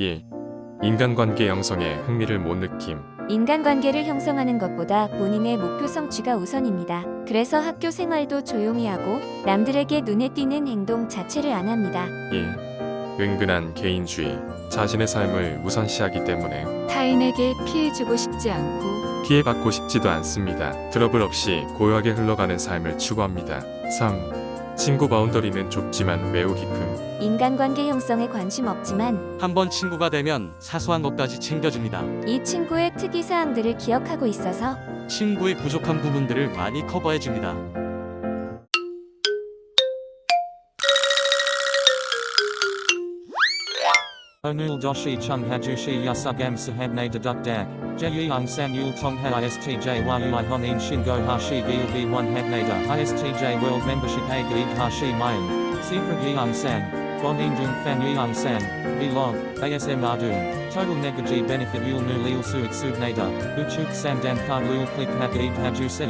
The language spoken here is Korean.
1. 인간관계 형성에 흥미를 못 느낌 인간관계를 형성하는 것보다 본인의 목표 성취가 우선입니다. 그래서 학교 생활도 조용히 하고 남들에게 눈에 띄는 행동 자체를 안 합니다. 2. 은근한 개인주의 자신의 삶을 우선시하기 때문에 타인에게 피해주고 싶지 않고 피해받고 싶지도 않습니다. 트러블 없이 고요하게 흘러가는 삶을 추구합니다. 3. 친구 boundary는 좁지만 매우 깊음 인간관계 형성에 관심 없지만 한번 친구가 되면 사소한 것까지 챙겨줍니다. 이 친구의 특이사항들을 기억하고 있어서 친구의 부족한 부분들을 많이 커버해줍니다. Hajushi yasugam sahabne deduk dak. Jeyung san yul tong ha istj yui honin shingo hashi gil v1 habnada istj world membership a gig hashi mayan. Secret yeung san. Bon indung fan yeung san. Vlog. ASM ardun. Total negaji benefit yul nu lil suit subnada. Uchuk sandan kar lul click hag haju se.